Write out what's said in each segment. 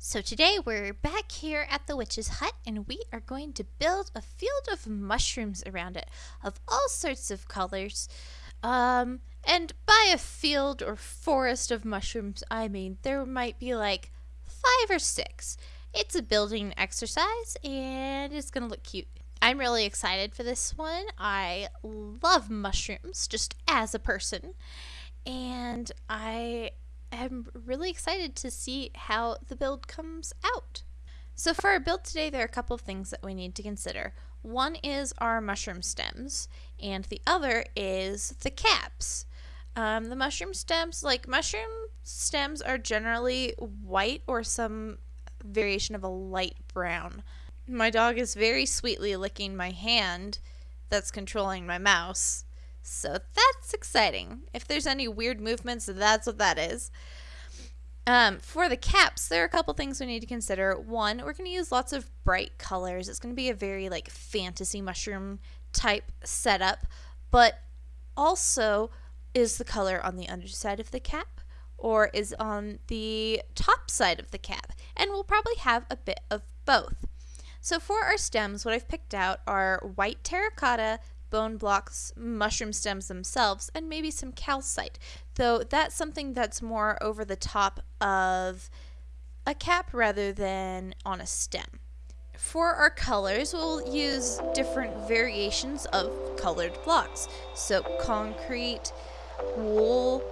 So today we're back here at the witch's hut and we are going to build a field of mushrooms around it of all sorts of colors. Um, and by a field or forest of mushrooms, I mean there might be like five or six. It's a building exercise and it's going to look cute. I'm really excited for this one. I love mushrooms just as a person. And I am really excited to see how the build comes out. So for our build today, there are a couple of things that we need to consider. One is our mushroom stems, and the other is the caps. Um, the mushroom stems, like mushroom stems are generally white or some variation of a light brown. My dog is very sweetly licking my hand that's controlling my mouse. So that's exciting. If there's any weird movements, that's what that is. Um, for the caps, there are a couple things we need to consider. One, we're going to use lots of bright colors. It's going to be a very like fantasy mushroom type setup, but also is the color on the underside of the cap or is on the top side of the cap. And we'll probably have a bit of both. So for our stems, what I've picked out are white terracotta, bone blocks, mushroom stems themselves, and maybe some calcite. Though that's something that's more over the top of a cap rather than on a stem. For our colors, we'll use different variations of colored blocks. So concrete, wool,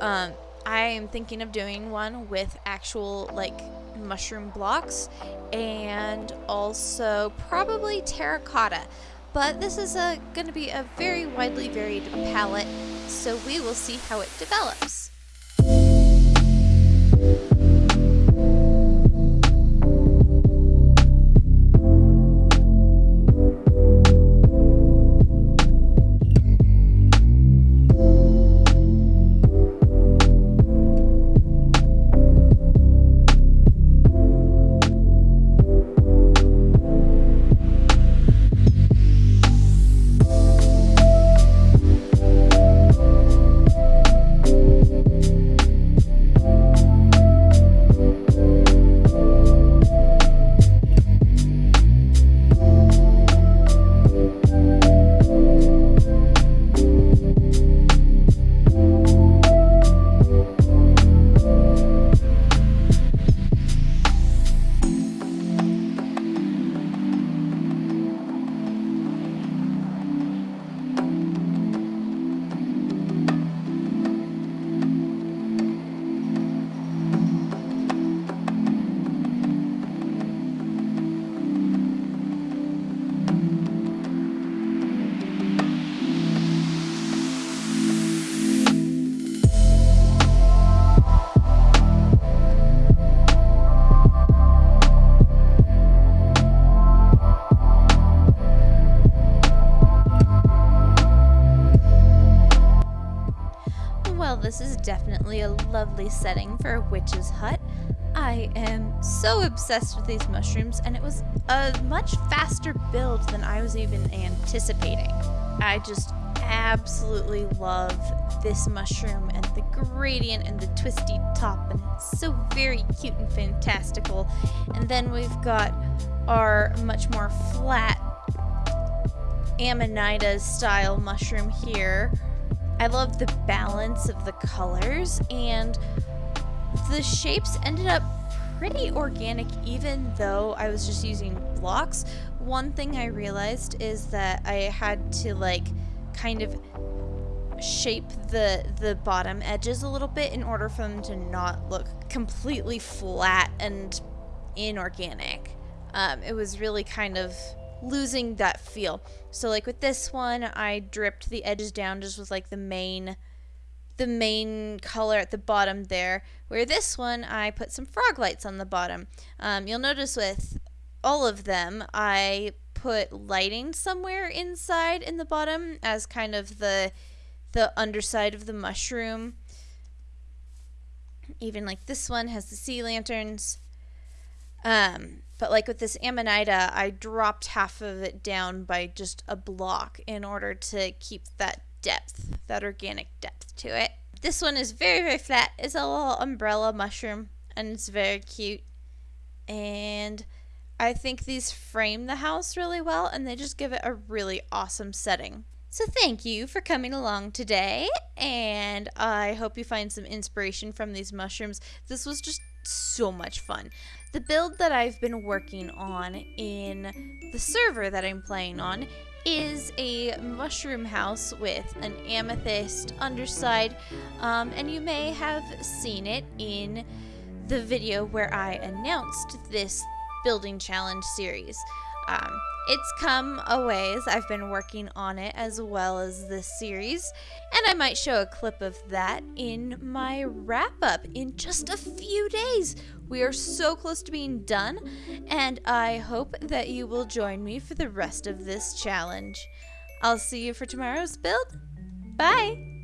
um, I am thinking of doing one with actual like mushroom blocks and also probably terracotta but this is uh, going to be a very widely varied palette, so we will see how it develops. This is definitely a lovely setting for a witch's hut. I am so obsessed with these mushrooms, and it was a much faster build than I was even anticipating. I just absolutely love this mushroom and the gradient and the twisty top, and it's so very cute and fantastical. And then we've got our much more flat Amanita style mushroom here I love the balance of the colors and the shapes ended up pretty organic even though I was just using blocks. One thing I realized is that I had to like kind of shape the the bottom edges a little bit in order for them to not look completely flat and inorganic. Um, it was really kind of losing that feel. So like with this one, I dripped the edges down just with like the main the main color at the bottom there. Where this one, I put some frog lights on the bottom. Um, you'll notice with all of them, I put lighting somewhere inside in the bottom as kind of the the underside of the mushroom. Even like this one has the sea lanterns. Um, but like with this Amanita, I dropped half of it down by just a block in order to keep that depth, that organic depth to it. This one is very, very flat. It's a little umbrella mushroom and it's very cute. and I think these frame the house really well and they just give it a really awesome setting. So, thank you for coming along today, and I hope you find some inspiration from these mushrooms. This was just so much fun. The build that I've been working on in the server that I'm playing on is a mushroom house with an amethyst underside, um, and you may have seen it in the video where I announced this building challenge series. Um, it's come a ways. I've been working on it as well as this series, and I might show a clip of that in my wrap up in just a few days. We are so close to being done, and I hope that you will join me for the rest of this challenge. I'll see you for tomorrow's build. Bye!